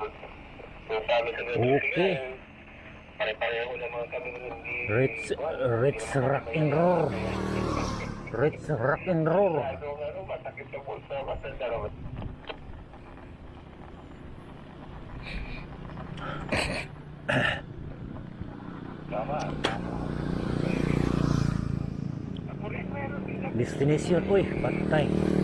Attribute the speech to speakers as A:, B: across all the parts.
A: Oke.
B: Rich Rich Rock and Roll. Rich Rock and Roll. Destination, uy,
A: eh? pantai.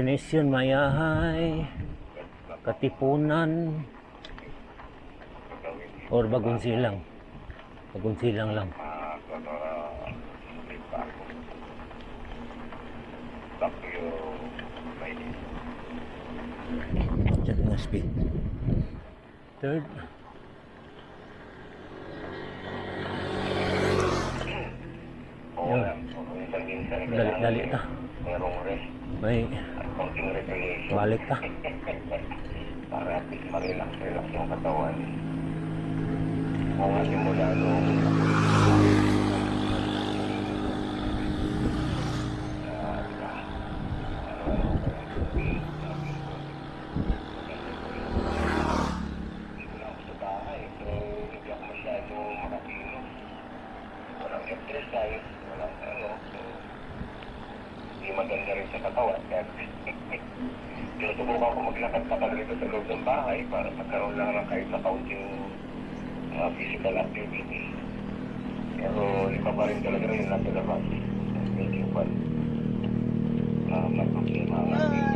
B: Destination Mayahay, Katipunan, or Bagong Silang. Bagong Silang lang. Check my speed. Third.
A: stress tayo, wala ano, so, hindi maganda rin sa katawan. Kaya, sinusubukan ko maglakad-lakad rito sa loob ng bahay para magkaroon lang ng kahit na kaunting uh, physical activity. Pero iba pa rin talaga rin natin labas. Medyo pa. Ah, uh,
C: may problema.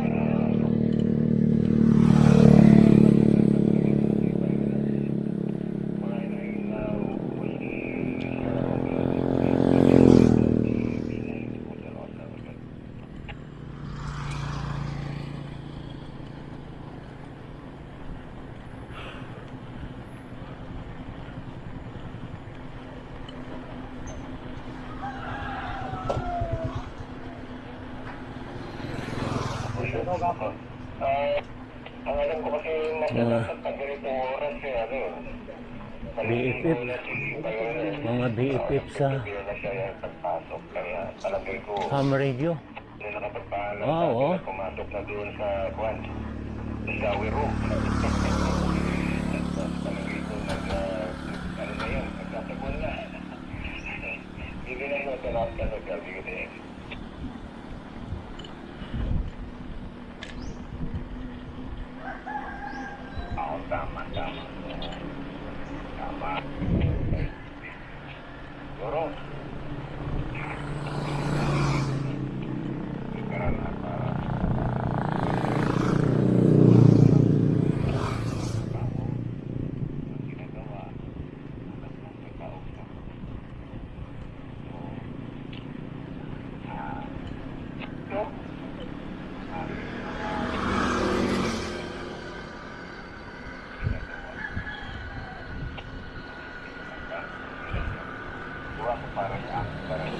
C: barang barang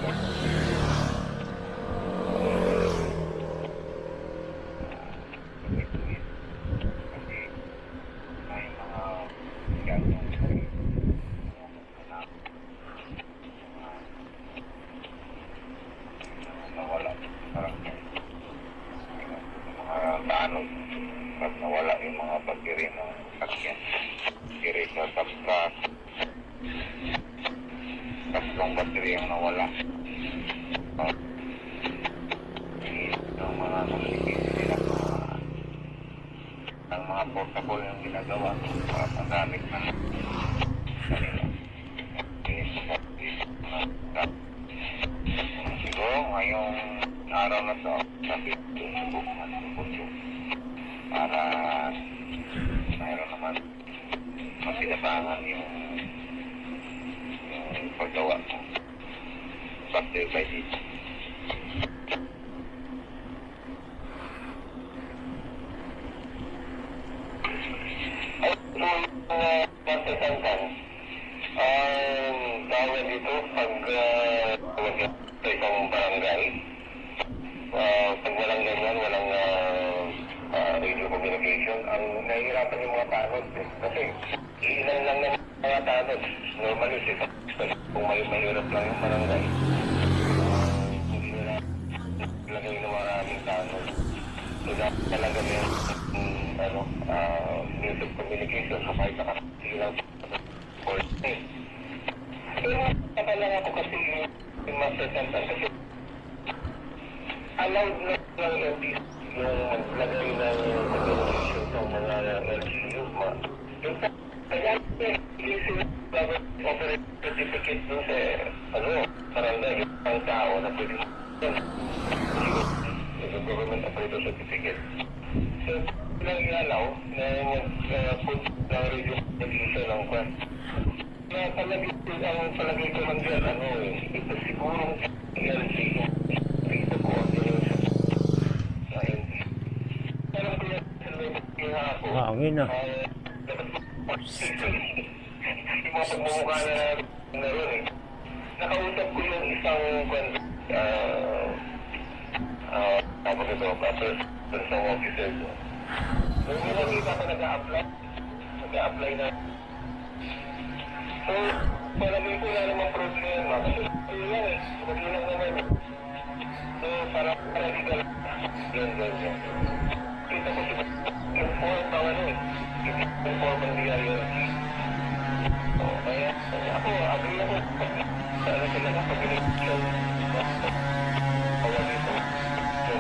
C: certificate. So, lang inalaw na mag-put ng radio communication ng kwan. Na palagi ang palagi ko lang dyan, ano eh, ito sigurong LG dito ko yung sa LG. Pero kung yung ako,
B: Hangin ah.
C: ay, dapat yung mga pagmumukha na na rin eh. Nakausap ko yung isang kwan, ah, ah, ito, pastor, sa officer ko. Nung nakita ko nag-a-apply, nag-a-apply na. So, palagay ko na naman problema. Kasi yun lang eh, hindi lang naman eh. So, para para legal. Yun, yun, yun. Kita ko si inform ang ano eh. Inform ang DILG. So, kaya ako, agree ako. Sa ano sila na pag-election.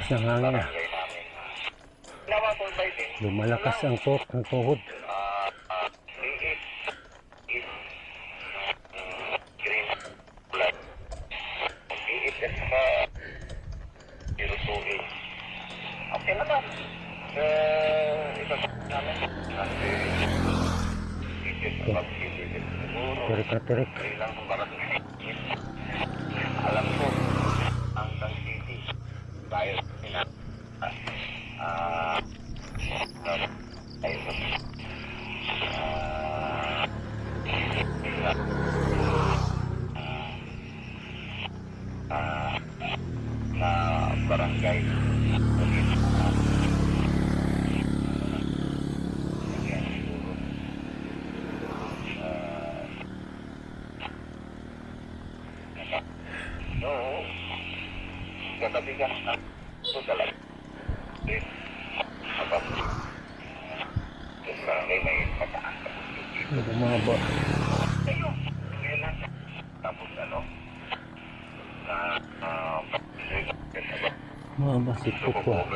C: lakas ng
B: hangin ah. Lumalakas ang tok ng tuhod.
A: Okay
B: na
A: ba? Eh, isa namin. Kasi, Terek-terek. 是不管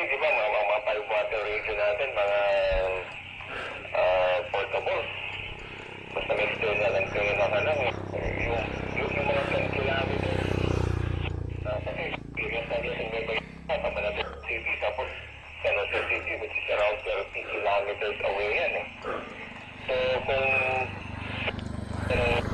A: Usually, di ba, mga, mga, mga pipe radio natin, mga uh, portable. Basta may store na lang kayo na lang. Yung, yung, yung mga kailangan ito. Uh, kasi, yung sa Luzon may bayan, kapag natin sa city, tapos sa Luzon City, which is around 30 kilometers away yan eh. So, kung, kung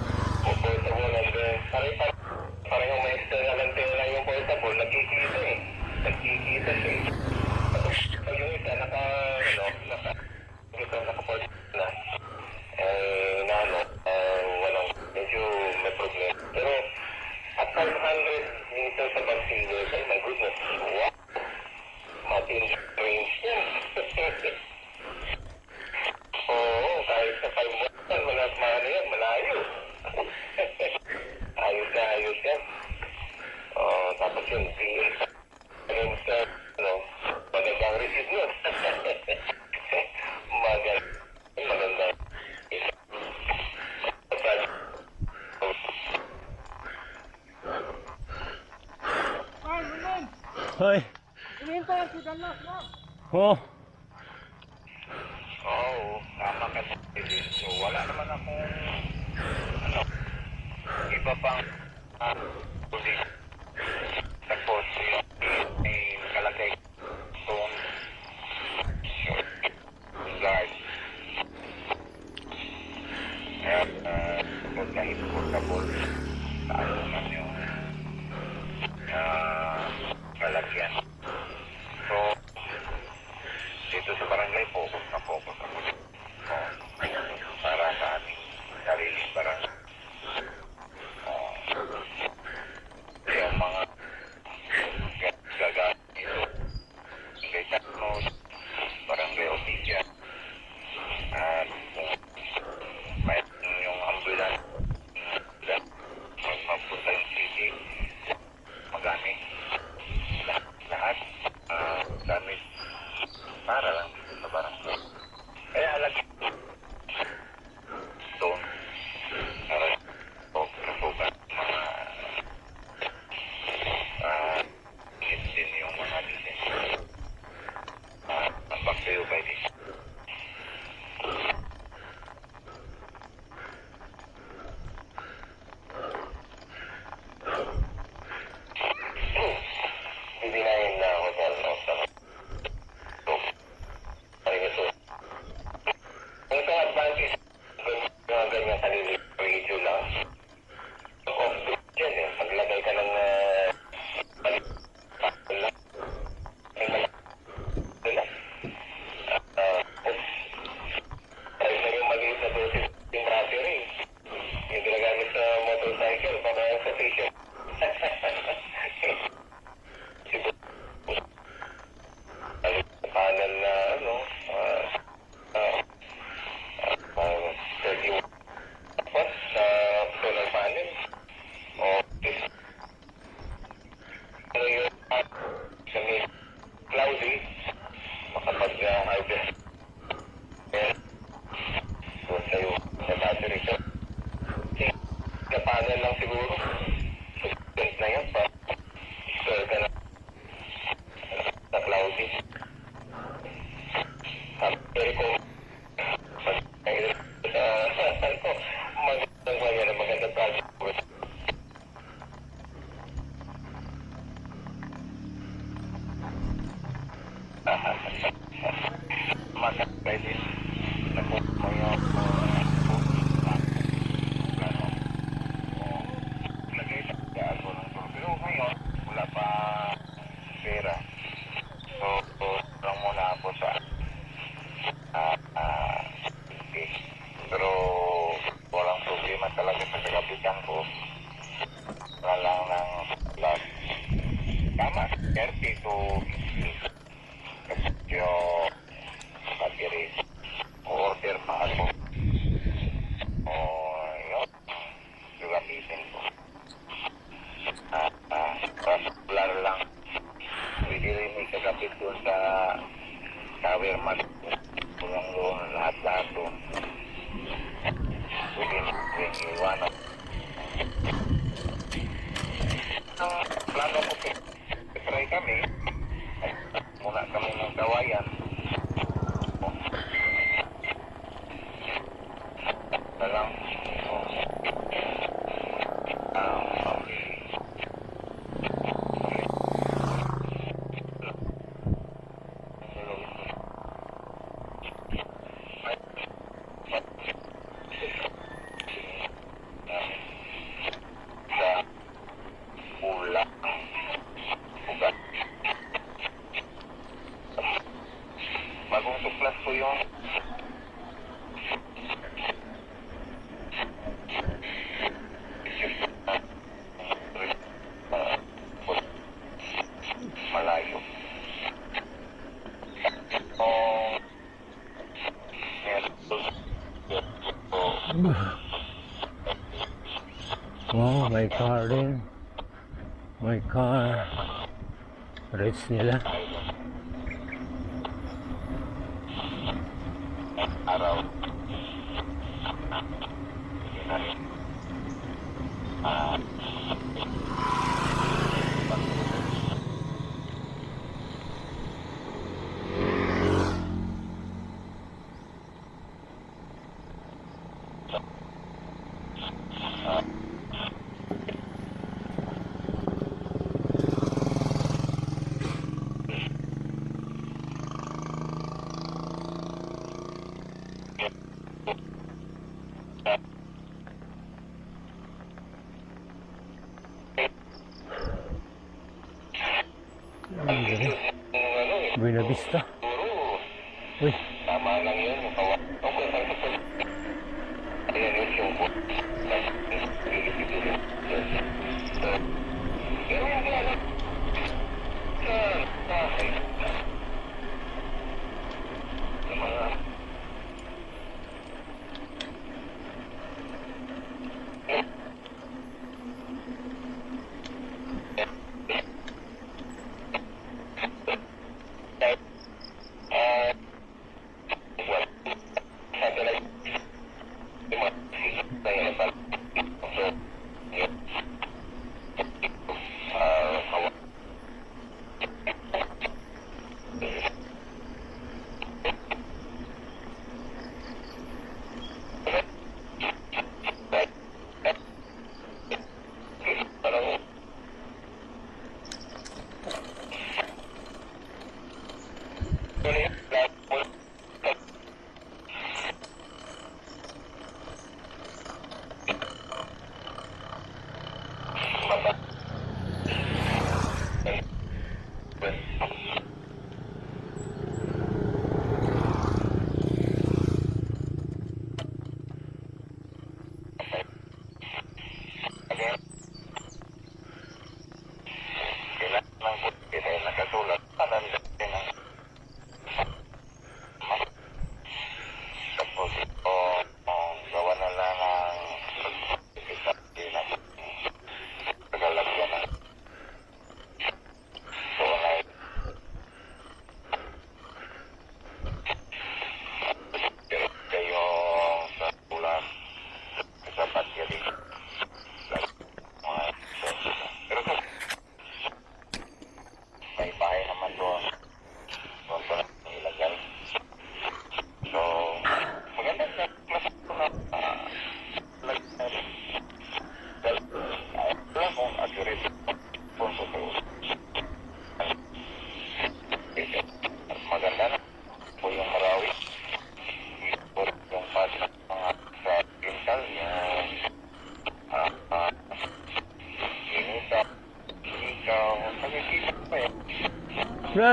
A: 你呢？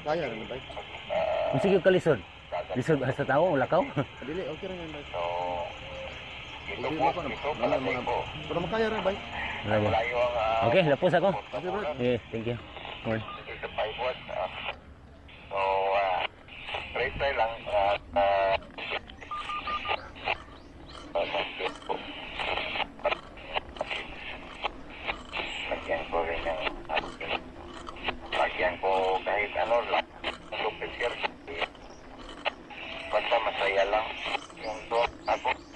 A: baru kaya
D: dengan. Mesti ke kalisun. Lisod
B: bahasa tao wala kaw.
D: Dili okay ra yan
B: Okay. Okay, thank you.
A: lang. Yung doon, ako.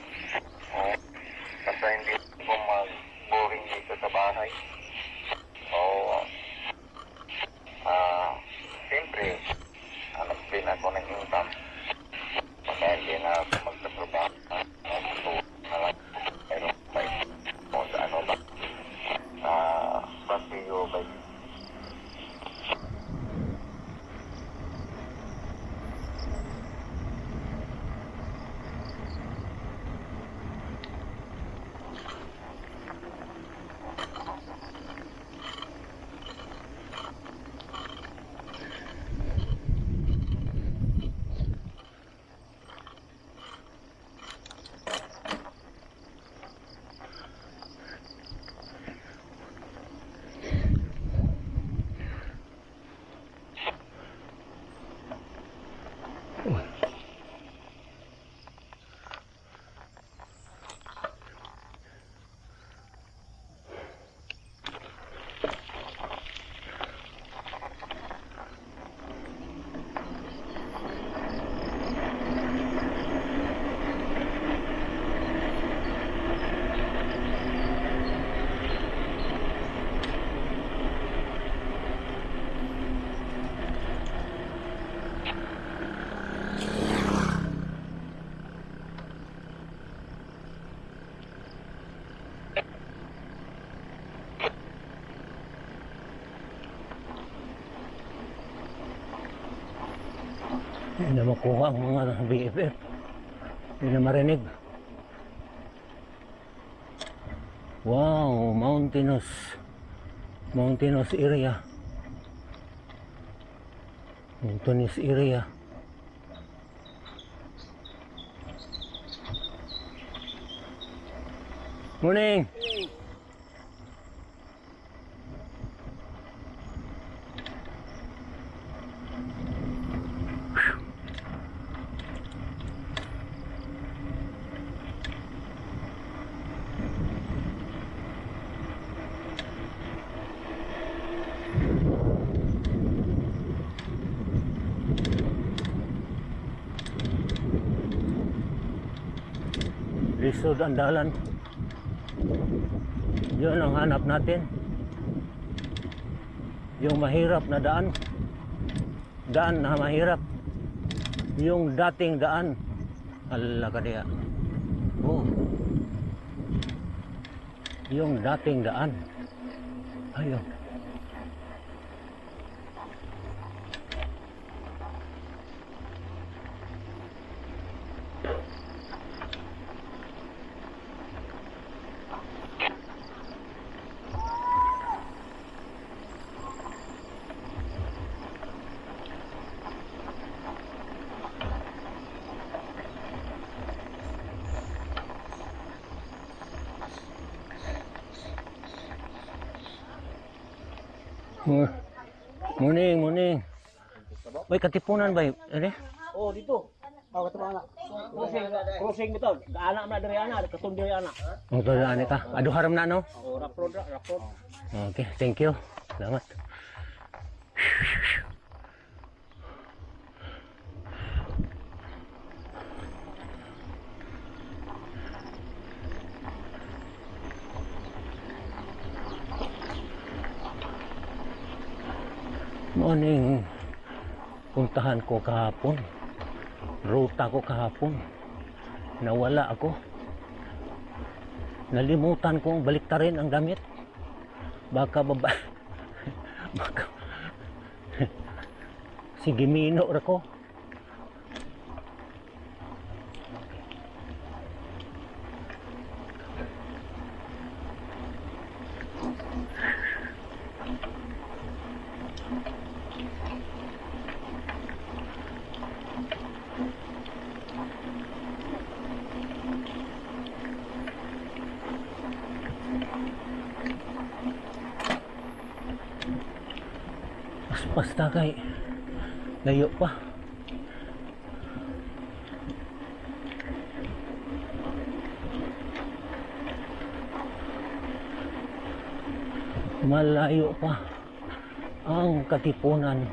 A: Hindi na
B: makuha ang mga BFF. Hindi na marinig. Wow, mountainous. Mountainous area. Mountainous area. Morning. Lisod ang dalan. Yun ang hanap natin. Yung mahirap na daan. Daan na mahirap. Yung dating daan. Allah ka diya. Oh. Yung dating daan. Ayun. Katipunan ba? Ano?
E: Oh, dito. Oh, kata anak. Crossing, crossing betul. Anak nak dari anak, ketun dari anak.
B: Ang tulaan ka. Ado haram na no?
E: Oh, rapor dah, rapor.
B: Okay, thank you. Salamat. Morning. Puntahan ko kahapon. Ruta ko kahapon. Nawala ako. Nalimutan kong baliktarin ang damit baka baba baka sige mino ra ko Aspas na kay layo pa malayo pa ang katipunan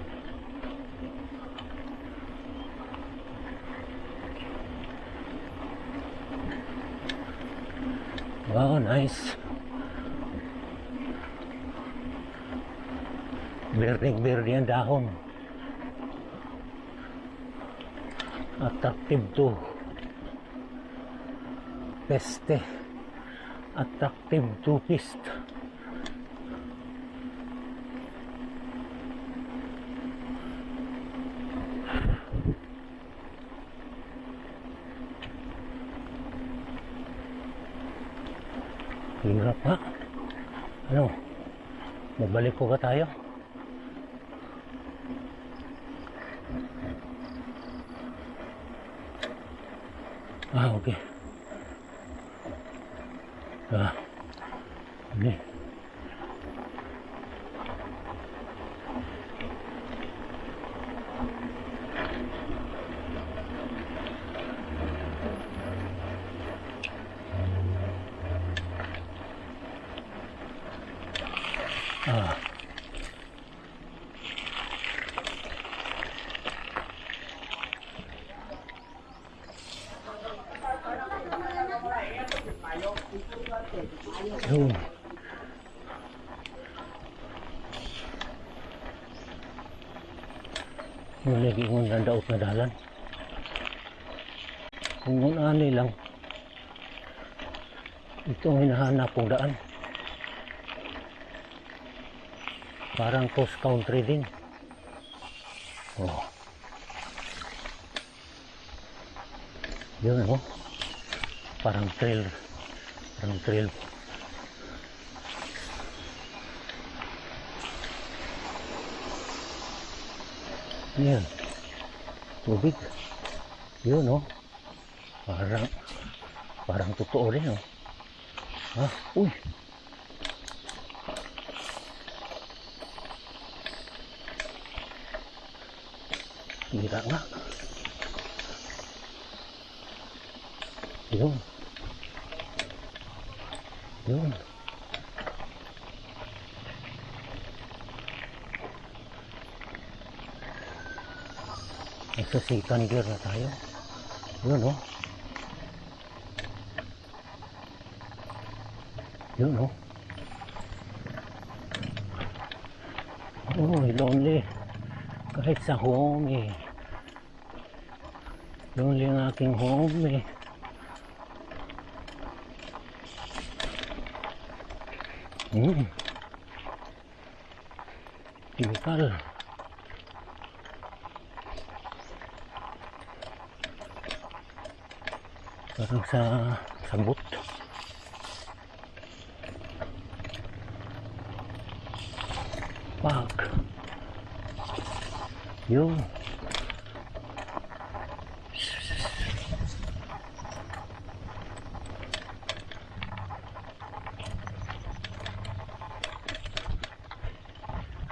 B: wow nice Berdeng-berde ang dahon. Attractive to peste. Attractive to pist. Ka tayo? Kong daan. Parang cross country din. Oh. Yun, oh. Parang trail. Parang trail. Yan? Tubig. Yun, oh. Parang, parang totoo rin, oh. 아, 오이. Mira, mira. Yun. Yun. Nagsasikaniglaro tayo. Yun, oh. Yun, oh. Oh, lonely. Kahit sa home, eh. Lonely ang aking home, eh. Hmm. Chemical. Parang sa sabot.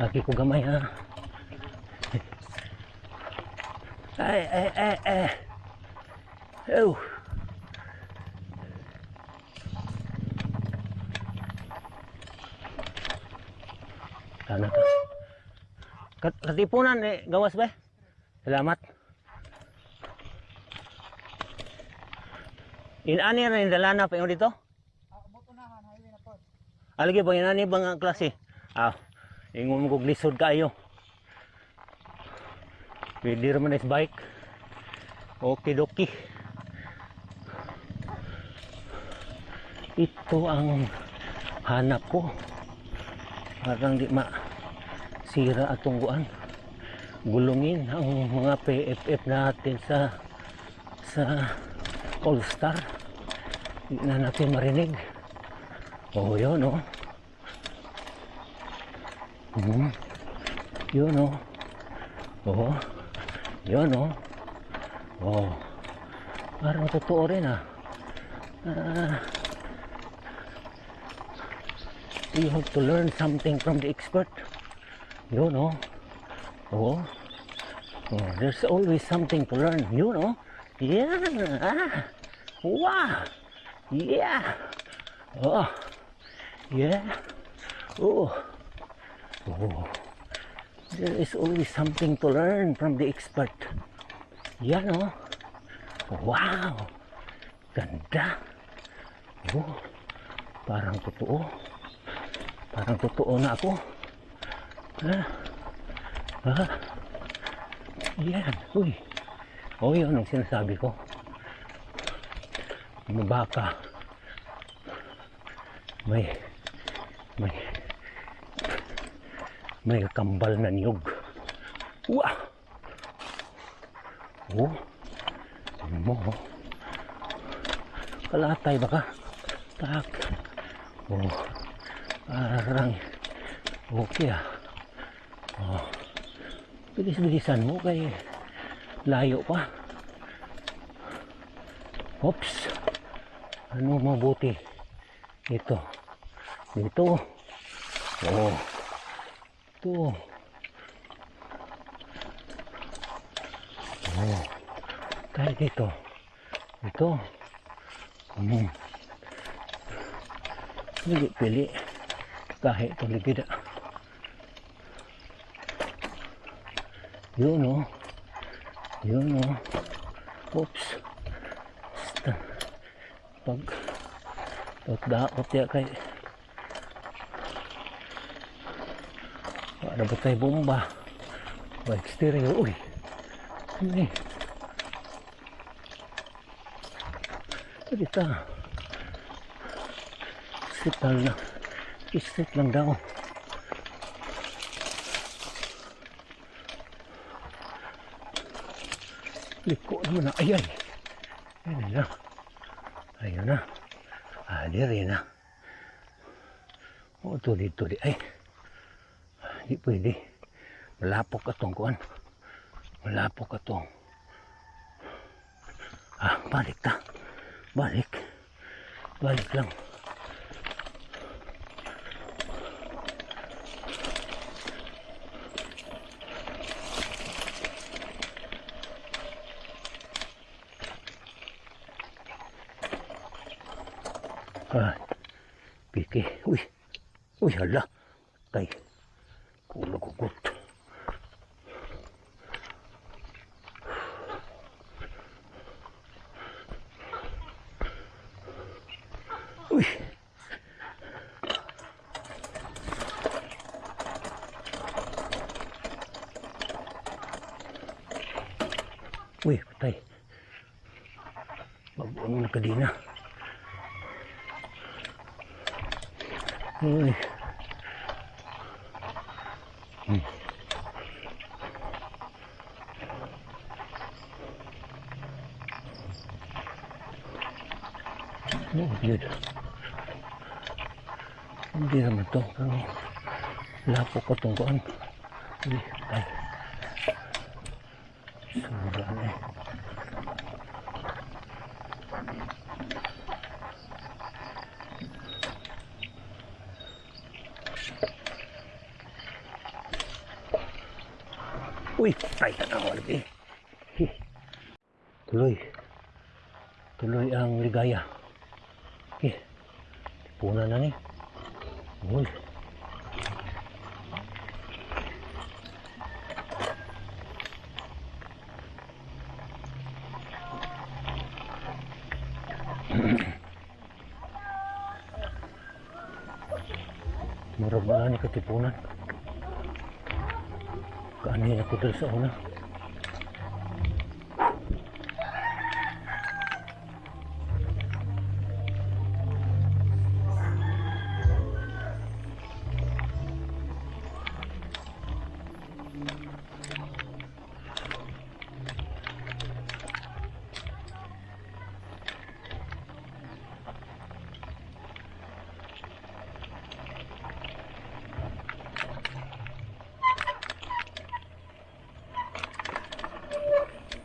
B: lagi ko gamay ha. Ay, ah. eh, eh, eh, ay, ay, ay. Oh. Sana ka. Katipunan eh, gawas ba? Salamat. Inani na yung dalana pa yung dito? Ah, buto na, highway na po. Alagi ba, inani bang klase? Ah. Ingon mo kog lisod kayo. Pwede naman is bike. Okay doki. Ito ang hanap ko. Parang di ma sira at tungguan. Gulungin ang mga PFF natin sa sa All Star. Hindi na natin marinig. Oh, yun oh. Hmm. Yun oh. Oh. Yun oh. Oh. Parang totoo rin ah. Ah. you have to learn something from the expert. You know. Oh. oh. There's always something to learn. You know. Yeah. Ah. Wow. Yeah. Oh. Yeah. Oh. Oh. There is always something to learn from the expert. Yan oh. Wow. Ganda. Oh. Parang totoo. Parang totoo na ako. Ha? Ha? Yan. Uy. O yun ang sinasabi ko. May baka. May may may kambal na niyog. Wah! Oh. Ano mo? oh. Kalatay ba ka? Tak. Oh. Parang okay ah. Oh. Bilis-bilisan mo kay layo pa. Oops. Ano mabuti? Ito. Dito. Oh. Ito. Oh. Kahit dito. Ito. Hmm. Hindi pili. Kahit ito ligid. Yun oh. Yun oh. Oops. Pag pagdaot ya dapat kayak bomba. Baik stereo wih ini kita kita na. Istit lang daw. Liko naman na? Ayan ayan na. Ayan na. Ah di rin na. O tuloy tuloy ay. hipindi malapok atong cái malapok à, ah balik ta. Balik balik lang Rồi, bị cái, ui, ui hả lắm, cây. Culo, culo. Kuan.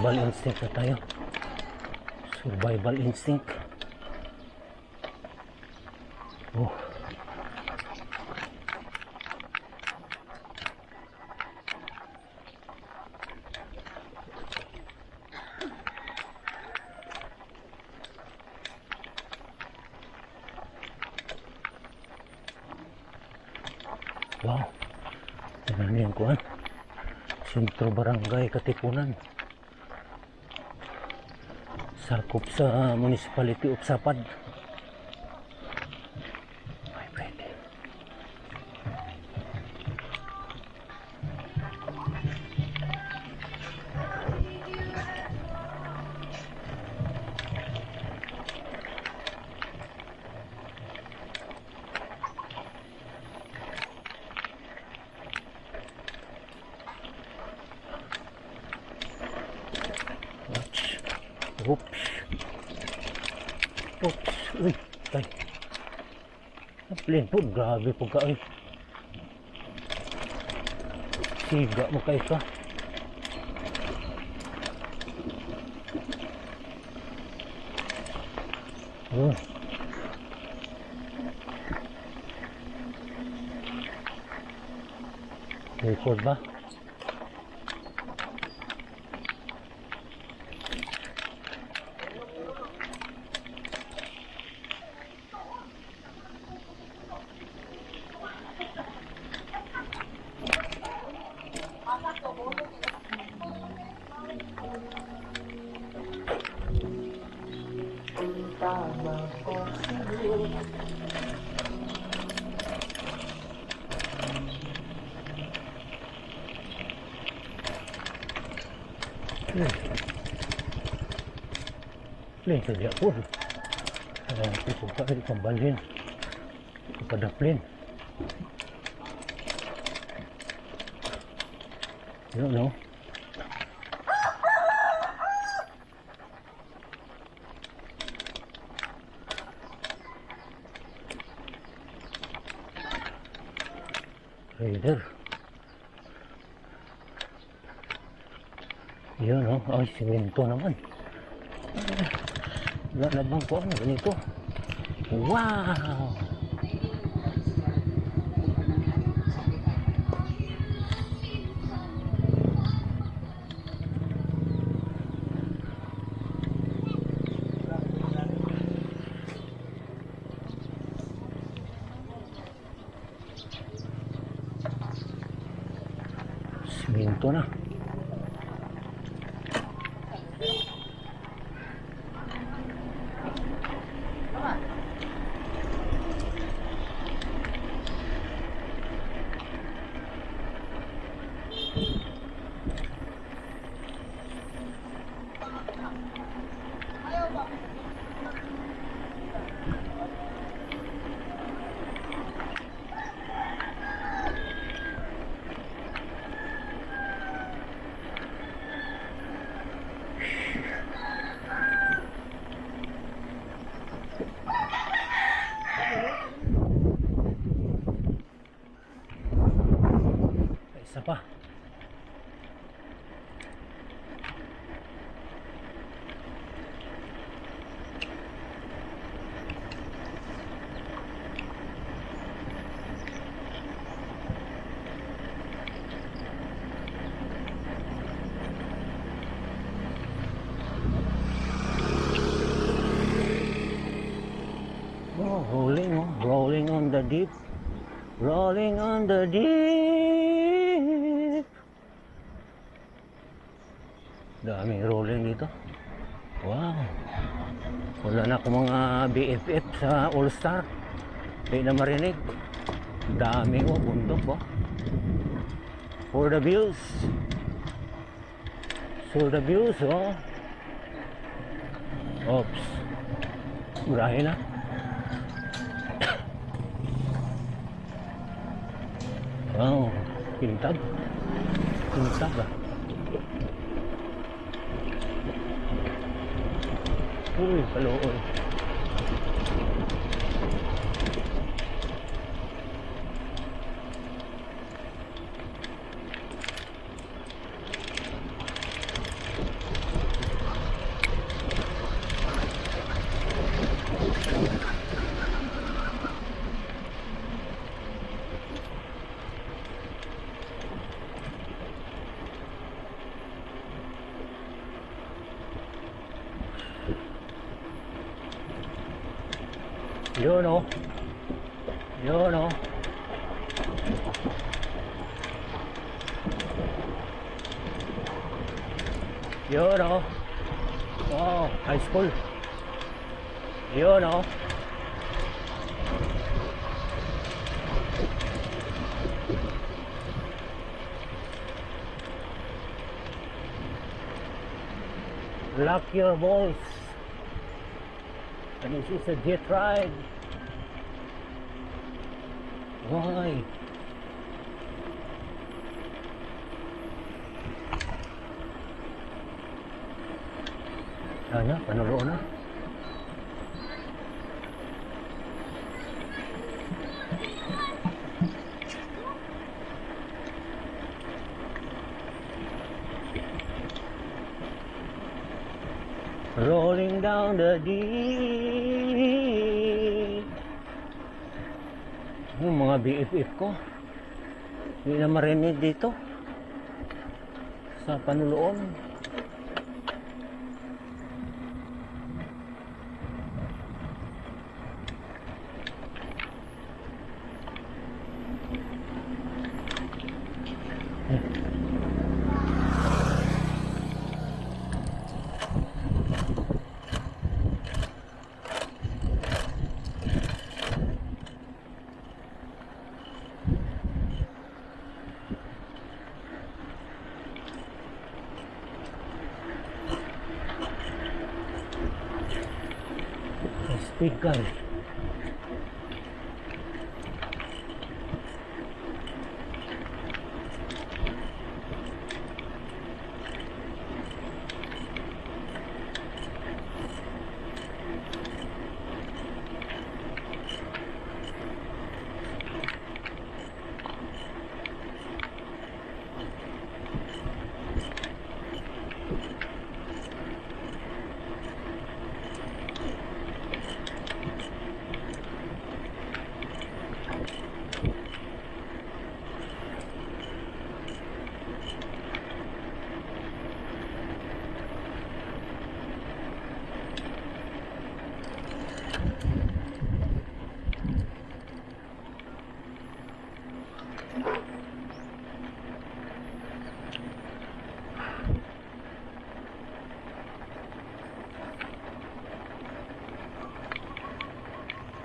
B: Survival instinct na tayo. Survival instinct. Oh. Wow. Niyo yung kuhan. Sentro Barangay Katipunan. Sa Municipality of Sapad. Grabe po ka. Uy. Siga mo kayo ka. Oh. Record ba? Aku suka di kembalin kepada plin. You don't know. Raider. Yun, no? Ay, simento naman. Wala na bang ano ganito? 哇 deep. Rolling on the deep. Daming rolling dito. Wow. Wala na akong mga BFF sa All Star. Hindi na marinig. Dami oh, bundok oh. For the views. For the views oh. Oops. Murahin na. Wow, pintag. Pintag ah. Uy, kalooy. Yun Yun oh. Wow, high school. Yun oh. Lock your balls. And this is a jet ride. Why? Sana, panuloon na. Rolling down the deep. Yung mga BFF ko. Hindi na marinig dito. Sa panuloon. कर।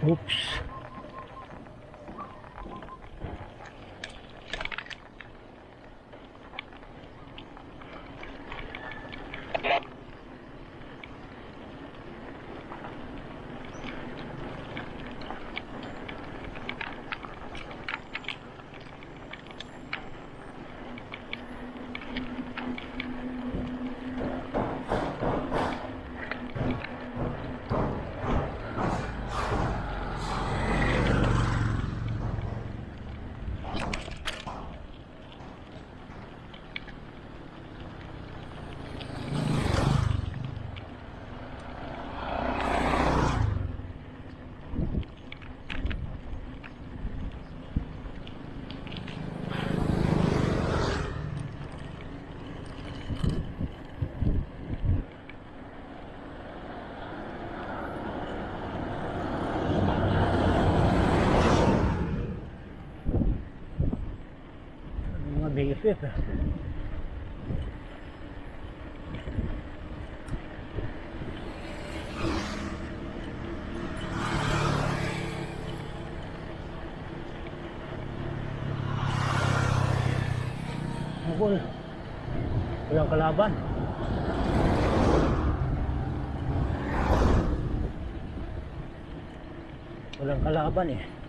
B: Whoops. это. Mukul. Walang kalaban. Walang kalaban eh. Ya.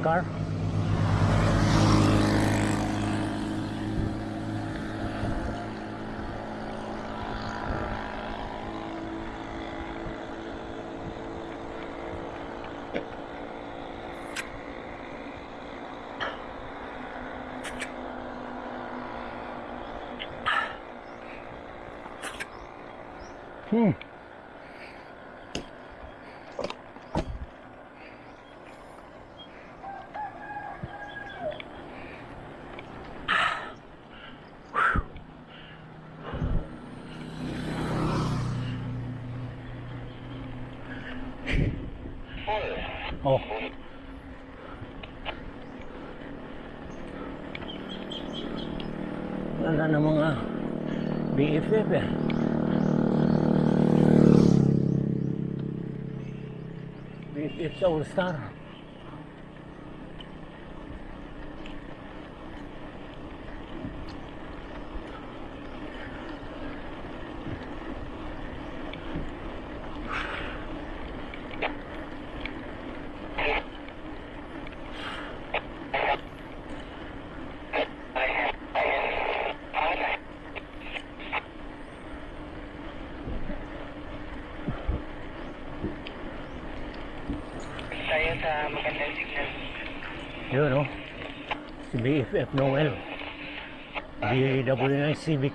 B: Car. Oh. Wala na mga BFF eh. BFF sa All-Star.
A: parang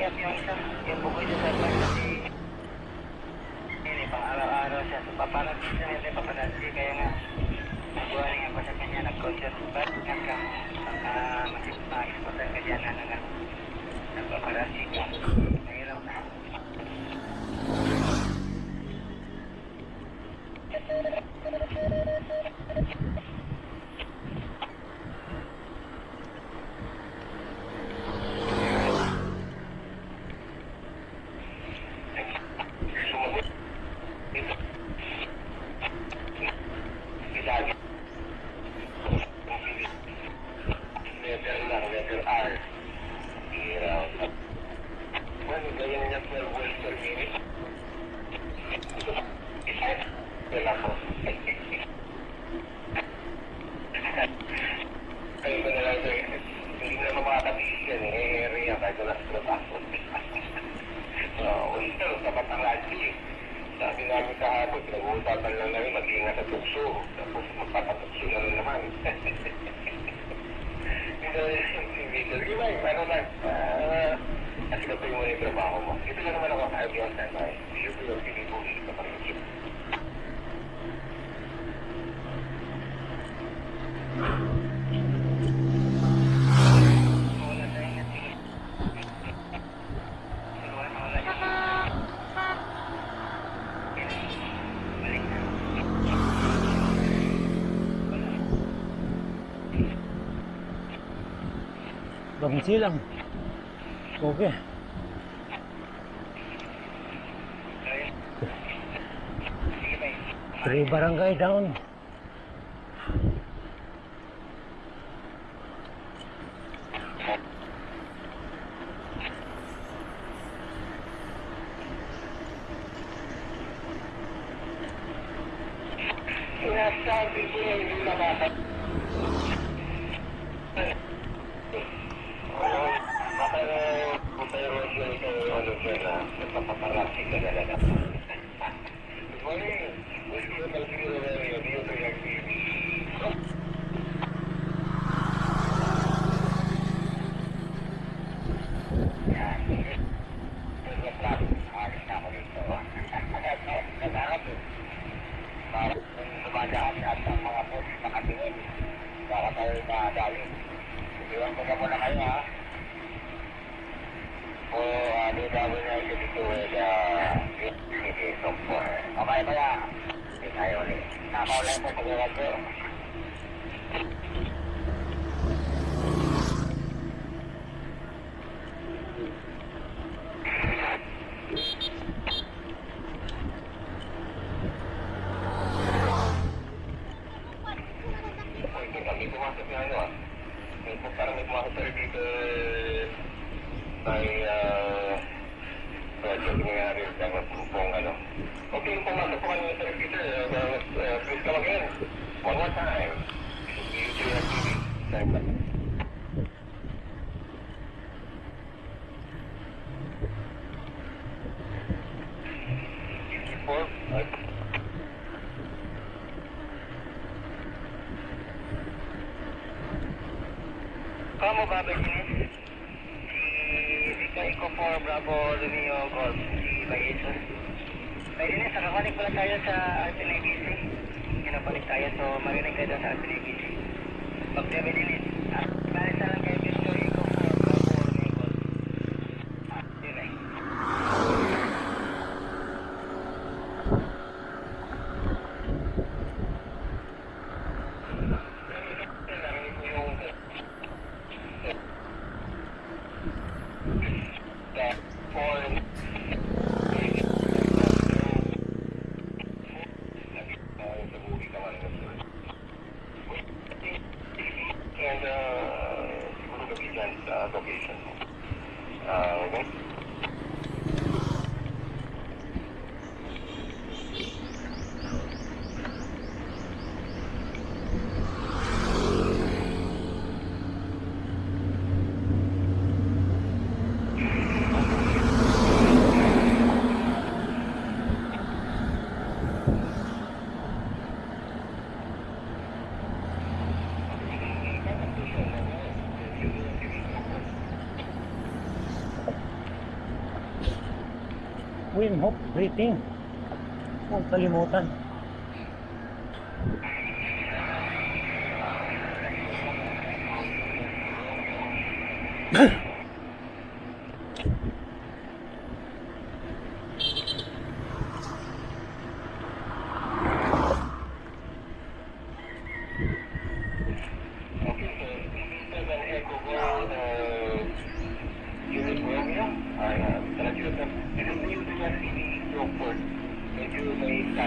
A: the information. silang. Okay. Three barangay down.
F: subscribe button. Breathing. Huwag kalimutan.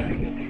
C: Thank you.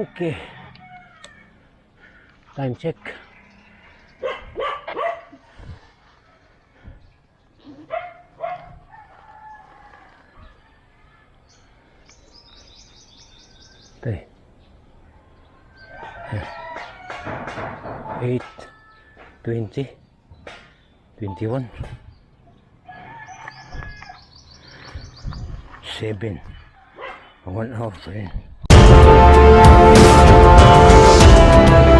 C: Okay.
B: Time check. Tay. Eight, twenty, twenty-one, seven, one hour friend. Thank you.